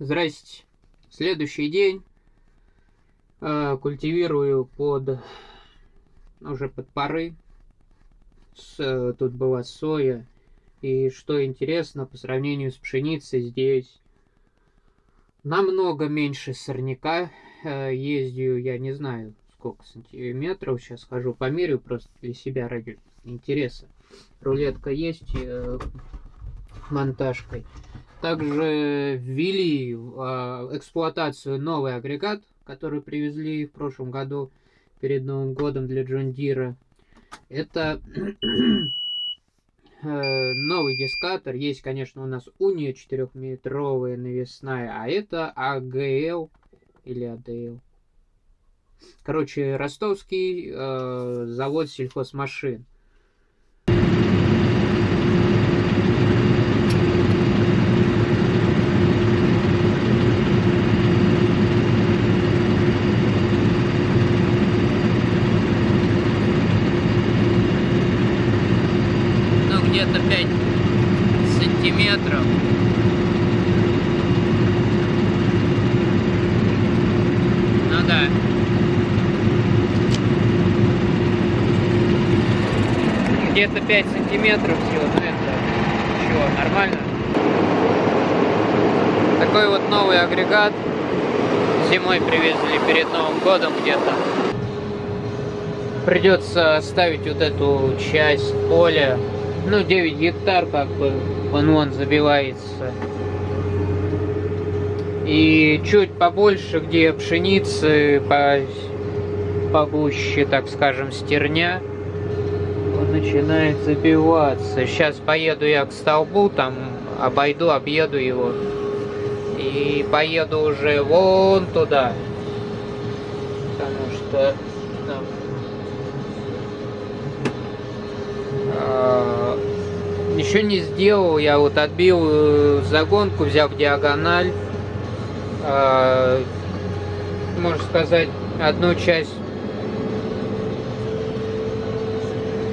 Здрасте. Следующий день. Э, культивирую под уже под пары. С, тут была соя. И что интересно, по сравнению с пшеницей здесь намного меньше сорняка. Э, ездию, я не знаю, сколько сантиметров. Сейчас хожу померю просто для себя ради интереса. Рулетка есть э, монтажкой. Также ввели в э, эксплуатацию новый агрегат, который привезли в прошлом году перед Новым годом для Джон Дира. Это э, новый дискатор. Есть, конечно, у нас Уния 4-метровая навесная, а это АГЛ или АДЛ. Короче, ростовский э, завод сельхозмашин. где-то 5 сантиметров. Ну да. Где-то 5 сантиметров всего, но это чего, нормально? Такой вот новый агрегат. Зимой привезли перед Новым годом где-то. Придется оставить вот эту часть поля ну, 9 гектар, как бы, он вон забивается. И чуть побольше, где пшеницы, по, погуще, так скажем, стерня, начинает забиваться. Сейчас поеду я к столбу, там обойду, объеду его. И поеду уже вон туда. Потому что Еще не сделал, я вот отбил э, загонку, взяв диагональ. Э, можно сказать, одну часть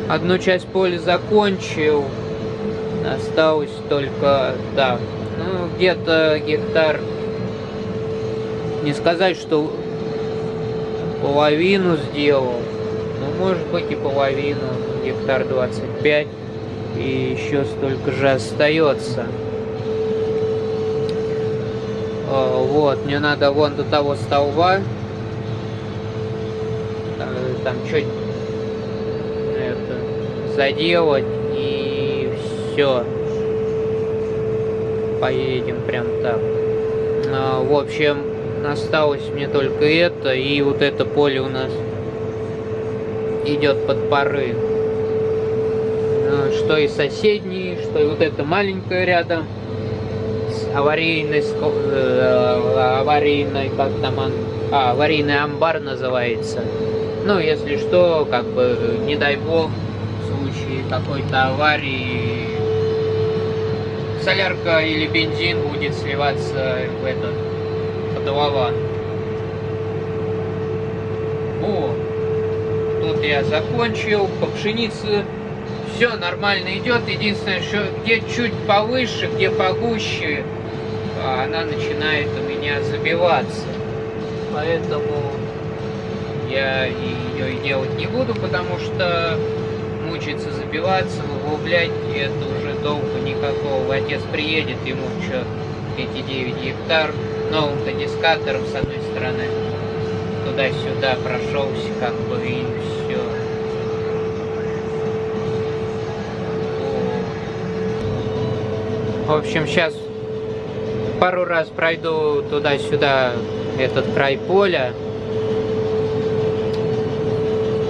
одну часть поля закончил. Осталось только, да, ну, где-то гектар. Не сказать, что половину сделал. Ну, может быть и половину, гектар 25 и еще столько же остается. А, вот, мне надо вон до того столба. Там чуть это, заделать и все. Поедем прям так. А, в общем, осталось мне только это и вот это поле у нас идет под пары что и соседние, что и вот это маленькое рядом с аварийной, э, аварийной, как там он, а, аварийный амбар называется. Ну, если что, как бы, не дай бог, случае какой-то аварии, солярка или бензин будет сливаться в этот котлован. О, тут я закончил, по пшенице все нормально идет. Единственное, что где чуть повыше, где погуще, а она начинает у меня забиваться. Поэтому я ее делать не буду, потому что мучиться забиваться, углублять, это уже долго никакого. Отец приедет, ему что, эти 9 гектар новым-то дискатором с одной стороны туда-сюда прошелся, как бы, и В общем, сейчас пару раз пройду туда-сюда этот край поля.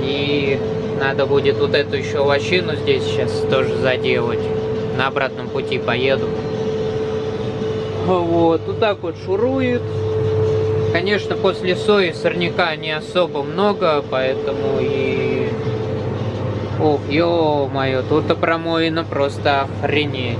И надо будет вот эту еще лощину здесь сейчас тоже заделать. На обратном пути поеду. Вот, вот так вот шурует. Конечно, после сои сорняка не особо много, поэтому и... Ох, ё-моё, тут-то промоина просто охренеть.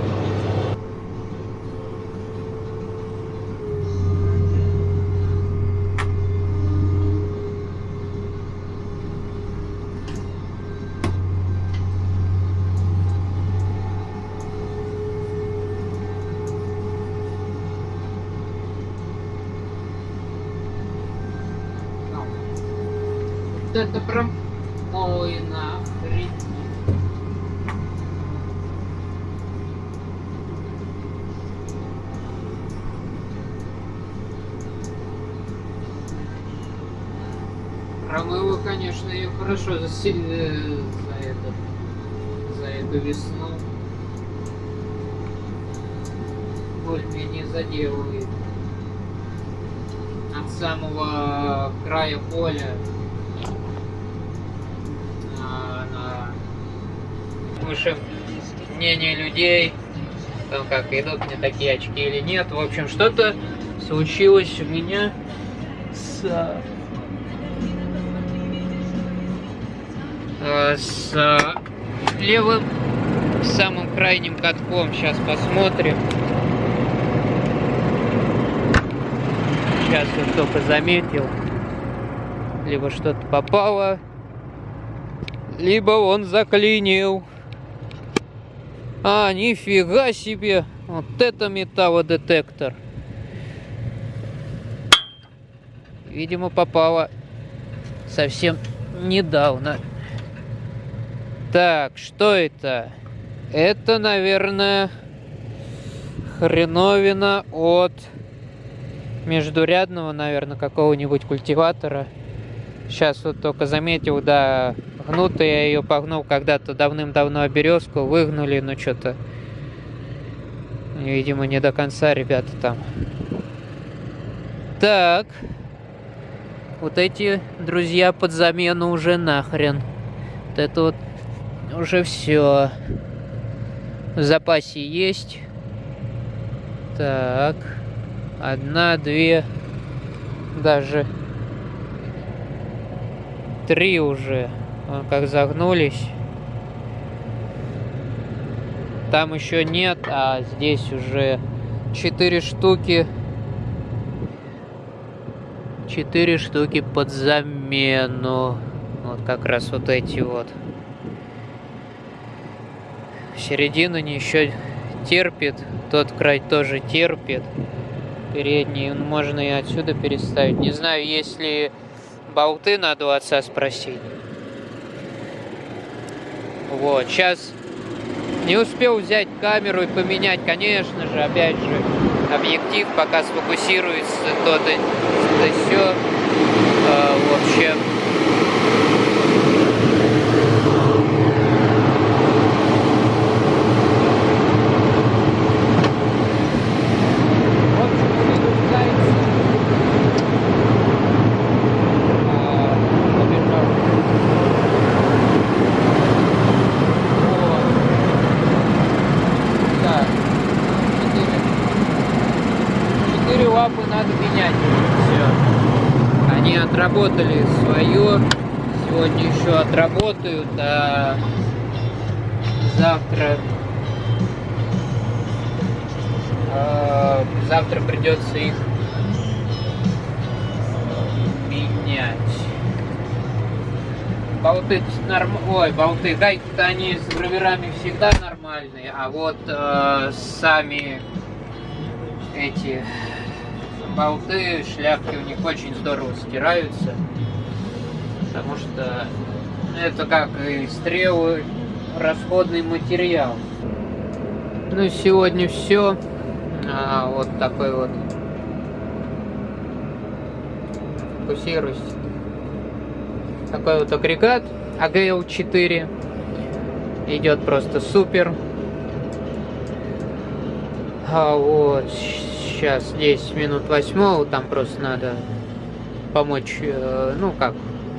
Это прям... Ой, нахрен. Промыло, конечно, ее хорошо за, се- э, за, это, за эту весну. Более-менее заделывает. От самого края поля на, выше мнение людей, там как идут мне такие очки или нет. В общем, что-то случилось у меня с э, с левым самым крайним катком. Сейчас посмотрим. Сейчас вот только заметил. Либо что-то попало, либо он заклинил. А, нифига себе! Вот это металлодетектор. Видимо, попало совсем недавно. Так, что это? Это, наверное, хреновина от междурядного, наверное, какого-нибудь культиватора. Сейчас вот только заметил, да, гнутая, я ее погнул когда-то давным-давно березку, выгнули, но что-то, видимо, не до конца ребята там. Так, вот эти друзья под замену уже нахрен. Вот это вот уже все. В запасе есть. Так. Одна, две, даже три уже. Вон как загнулись. Там еще нет, а здесь уже четыре штуки. Четыре штуки под замену. Вот как раз вот эти вот. Середину не еще терпит. Тот край тоже терпит. Передний. Можно и отсюда переставить. Не знаю, если болты надо у отца спросить. Вот, сейчас не успел взять камеру и поменять, конечно же, опять же, объектив, пока сфокусируется то да, да все. А, в общем, в общем, перегружается. А, побежал. Вот. Так. Четыре. Четыре лапы надо менять. Все. Они отработали свое. Сегодня еще отработают, а завтра а, завтра придется их менять. Болты норм... Ой, болты, гайки-то они с гравирами всегда нормальные, а вот э, сами эти болты, шляпки у них очень здорово стираются. Потому что это как и стрелы, расходный материал. Ну, сегодня все. А, вот такой вот. Фокусируйся. Такой вот агрегат AGL4. Идет просто супер. А вот сейчас 10 минут восьмого, там просто надо помочь, э, ну как,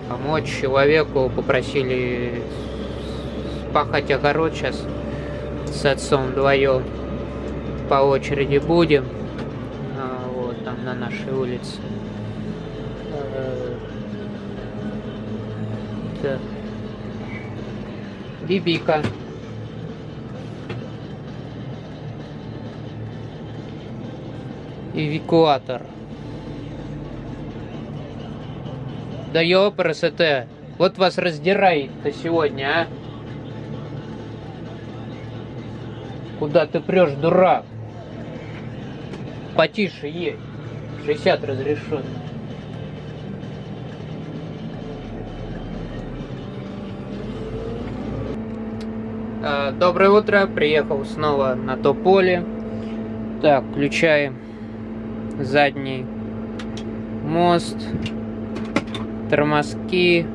помочь человеку, попросили пахать огород сейчас с отцом вдвоем по очереди будем. А, вот там на нашей улице. Э. Бибика. эвакуатор. Да ёпросоте, вот вас раздирает-то сегодня, а? Куда ты прешь, дурак? Потише ей. 60 разрешен. Доброе утро, приехал снова на то поле. Так, включаем задний мост, тормозки,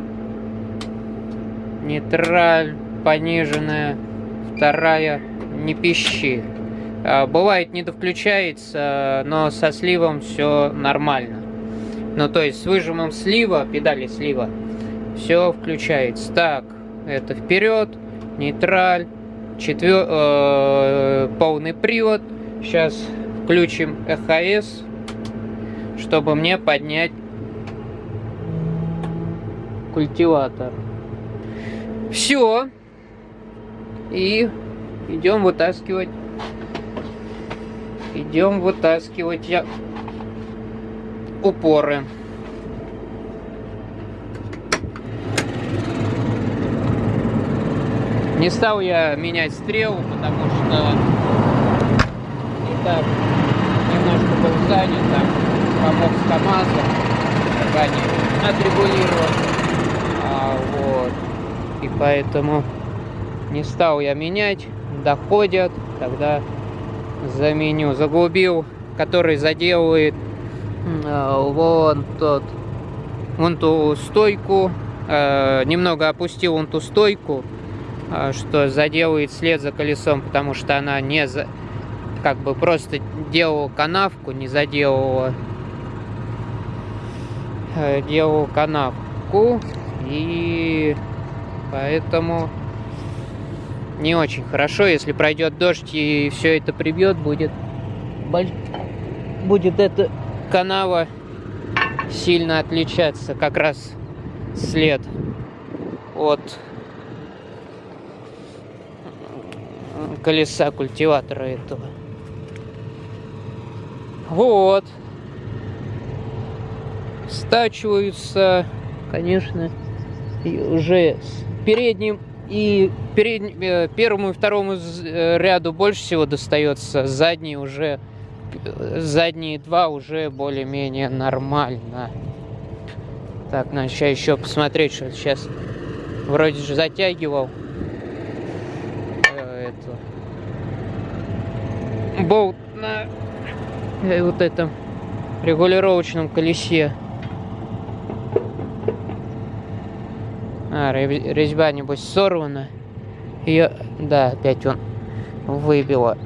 нейтраль, пониженная, вторая, не пищи. Э, бывает не довключается, но со сливом все нормально. Ну то есть с выжимом слива, педали слива, все включается. Так, это вперед, нейтраль, четвер... э, полный привод. Сейчас включим ЭХС, чтобы мне поднять культиватор. Все. И идем вытаскивать. Идем вытаскивать я упоры. Не стал я менять стрелу, потому что и так немножко был занят, там помог с КамАЗом, как они отрегулировать. А, вот. И поэтому не стал я менять, доходят, тогда заменю. Заглубил, который заделывает э, вон тот, вон ту стойку, э, немного опустил вон ту стойку, а, что заделает след за колесом, потому что она не за... как бы просто делала канавку, не заделала делала канавку и поэтому не очень хорошо, если пройдет дождь и все это прибьет, будет будет эта канава сильно отличаться, как раз след от колеса культиватора этого. Вот. Стачиваются, конечно, и уже с передним и перед, э, первому и второму э, ряду больше всего достается, задние уже задние два уже более-менее нормально. Так, надо сейчас еще посмотреть, что сейчас вроде же затягивал. болт на э, вот этом регулировочном колесе. А, резьба, небось, сорвана. Ее, да, опять он выбило.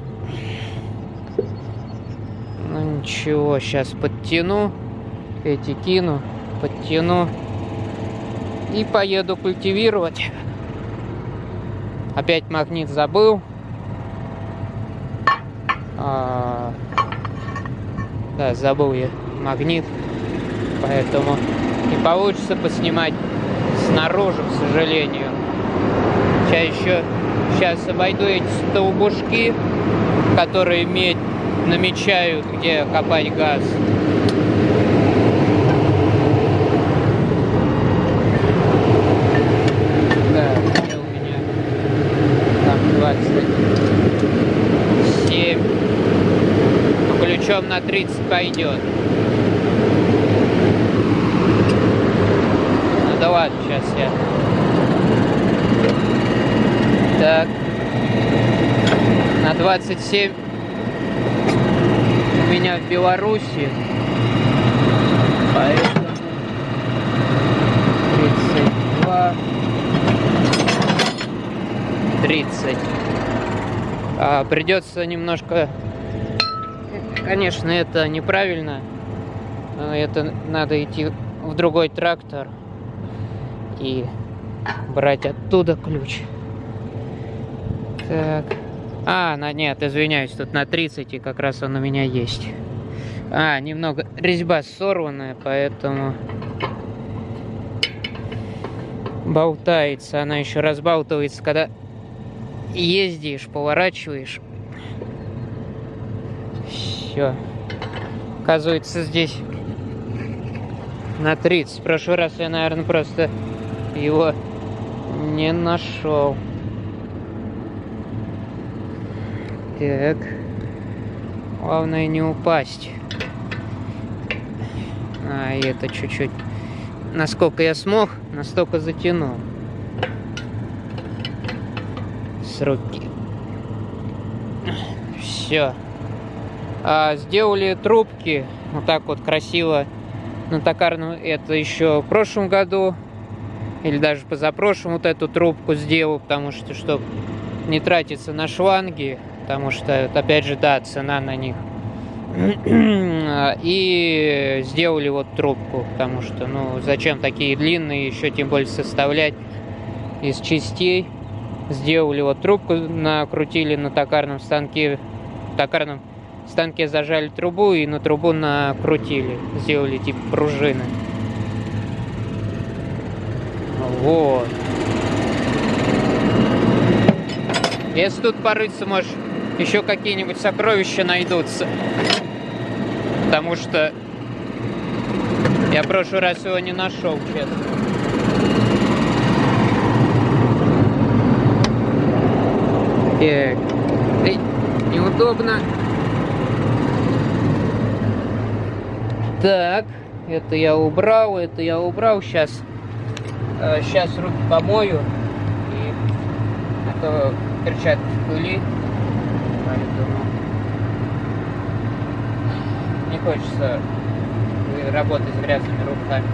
Ну ничего, сейчас подтяну. Эти кину, подтяну. И поеду культивировать. Опять магнит забыл. А, да, забыл я магнит, поэтому не получится поснимать снаружи, к сожалению. Сейчас еще, сейчас обойду эти столбушки, которые медь намечают, где копать газ. Да, у меня там 20 ключом на 30 пойдет. Ну сейчас я. Так. На 27 у меня в Беларуси. Поэтому 32 30 а, придется немножко Конечно, это неправильно. Это надо идти в другой трактор и брать оттуда ключ. Так. А, на, нет, извиняюсь, тут на 30, и как раз он у меня есть. А, немного резьба сорванная, поэтому болтается. Она еще разбалтывается, когда ездишь, поворачиваешь все. Оказывается, здесь на 30. В прошлый раз я, наверное, просто его не нашел. Так. Главное не упасть. А, и это чуть-чуть. Насколько я смог, настолько затянул. с руки. Все. А, сделали трубки вот так вот красиво на токарном. Это еще в прошлом году или даже позапрошлом вот эту трубку сделал, потому что, чтобы не тратиться на шланги, потому что, опять же, да, цена на них. И сделали вот трубку, потому что, ну, зачем такие длинные, еще тем более составлять из частей. Сделали вот трубку, накрутили на токарном станке, токарном станке зажали трубу и на трубу накрутили, сделали типа пружины. Вот. Если тут порыться, может, еще какие-нибудь сокровища найдутся. Потому что я в прошлый раз его не нашел, честно. Так. Эй, неудобно. Так, это я убрал, это я убрал. Сейчас, сейчас руки помою. И это перчатки в пыли. Не хочется работать с грязными руками.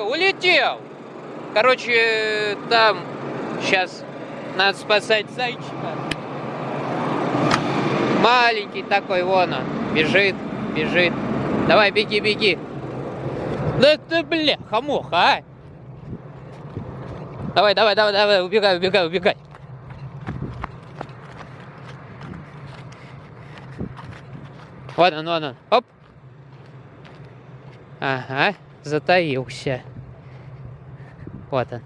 Сука, улетел! Короче, там сейчас надо спасать зайчика. Маленький такой, вон он, бежит, бежит. Давай, беги, беги. Да ты, бля, хамуха, а! Давай, давай, давай, давай, убегай, убегай, убегай. Вот он, вон он, оп. Ага затаился. Вот он.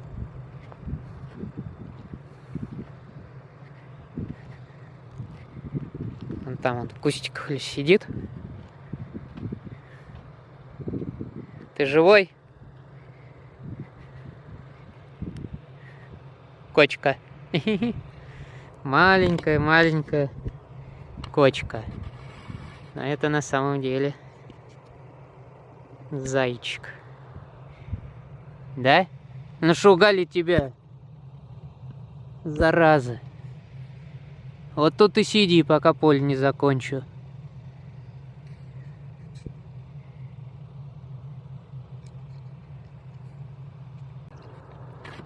Он там он в кустиках сидит. Ты живой? Кочка. Маленькая, маленькая кочка. Но это на самом деле Зайчик. Да? Нашугали тебя. Зараза. Вот тут и сиди, пока поле не закончу.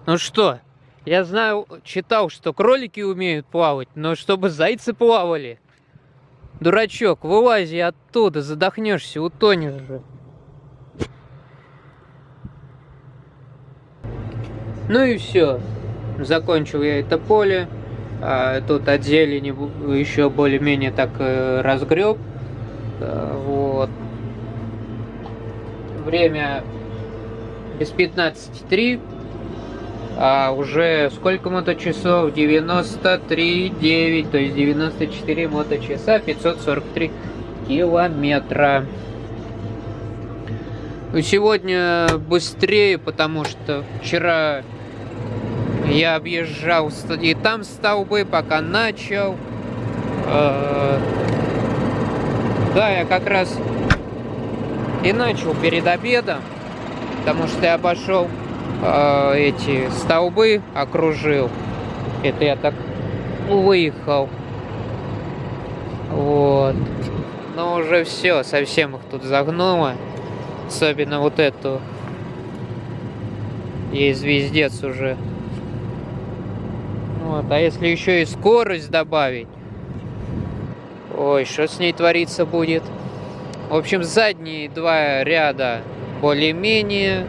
Ну что, я знаю, читал, что кролики умеют плавать, но чтобы зайцы плавали. Дурачок, вылази оттуда, задохнешься, утонешь же. Ну и все. Закончил я это поле. А, тут от зелени еще более-менее так э, разгреб. А, вот. Время без 15.3. а уже сколько моточасов? 93,9, то есть 94 моточаса, 543 километра. Сегодня быстрее, потому что вчера я объезжал и там столбы, пока начал. А, да, я как раз и начал перед обедом, потому что я пошел э, эти столбы, окружил. Это я так выехал. Вот. Но уже все, совсем их тут загнуло. Особенно вот эту. Есть звездец уже. Вот. А если еще и скорость добавить, Ой, что с ней твориться будет? В общем, задние два ряда более-менее,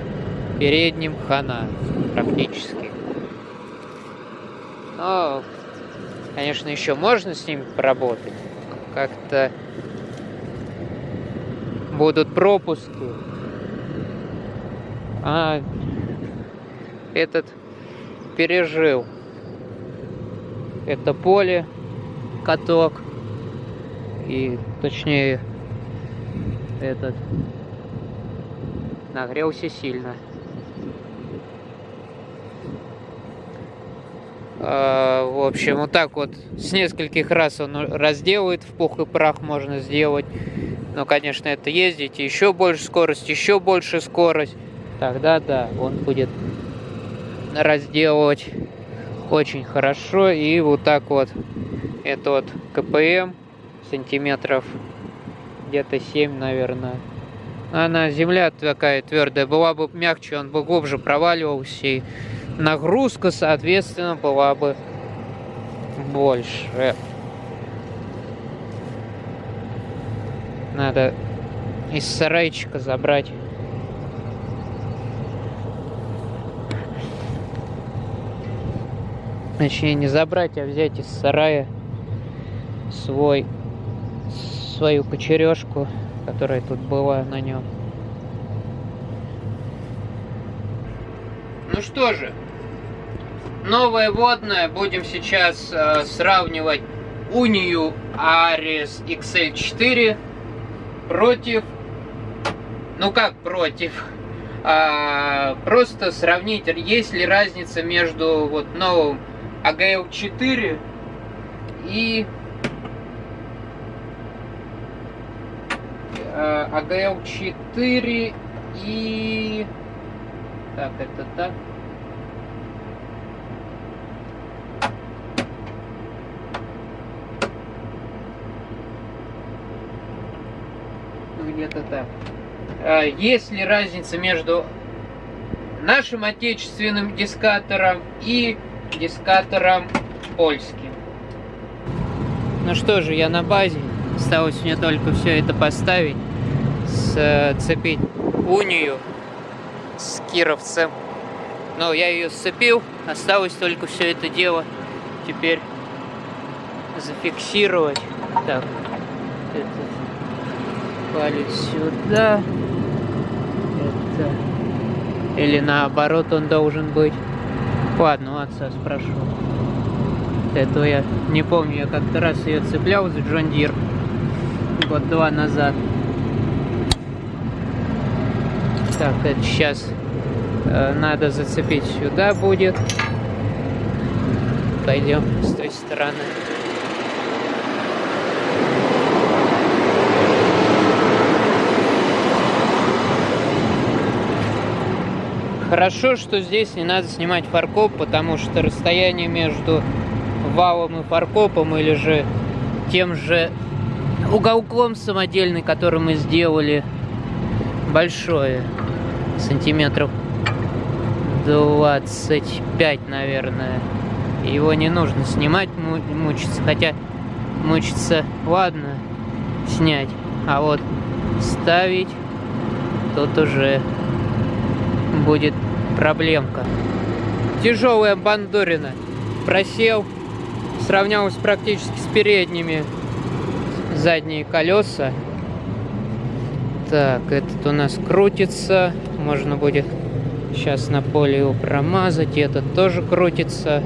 передним хана практически. Но, конечно, еще можно с ними поработать. Как-то будут пропуски. А этот пережил это поле, каток и точнее этот нагрелся сильно. А, в общем, вот так вот с нескольких раз он разделает, в пух и прах можно сделать. Но, конечно, это ездить, еще больше скорость, еще больше скорость. Тогда, да, он будет разделывать очень хорошо. И вот так вот этот КПМ сантиметров где-то 7, наверное. Она земля такая твердая, была бы мягче, он бы глубже проваливался, и нагрузка, соответственно, была бы больше. Надо из сарайчика забрать. Точнее, не забрать, а взять из сарая свой свою кочережку, которая тут была на нем. Ну что же, новое водное. Будем сейчас э, сравнивать Унию Ares XL4 против... Ну как против? А, просто сравнить, есть ли разница между вот новым AGL 4 и АГЛ 4 и... Так, это так. Где-то так. А, есть ли разница между нашим отечественным дискатором и дискатором польским? Ну что же, я на базе. Осталось мне только все это поставить, сцепить унию с кировцем. Но я ее сцепил, осталось только все это дело теперь зафиксировать. Так, этот палец сюда. Это... Или наоборот он должен быть. Ладно, у отца спрошу. Этого я не помню, я как-то раз ее цеплял за Джон Дир год-два назад. Так, это сейчас э, надо зацепить сюда будет. Пойдем с той стороны. Хорошо, что здесь не надо снимать фаркоп, потому что расстояние между валом и фаркопом или же тем же уголком самодельный, который мы сделали, большое, сантиметров 25, наверное. Его не нужно снимать, мучиться, хотя мучиться, ладно, снять, а вот ставить тут уже будет проблемка. Тяжелая бандурина. Просел, сравнялась практически с передними задние колеса. Так, этот у нас крутится. Можно будет Сейчас на поле его промазать. Этот тоже крутится.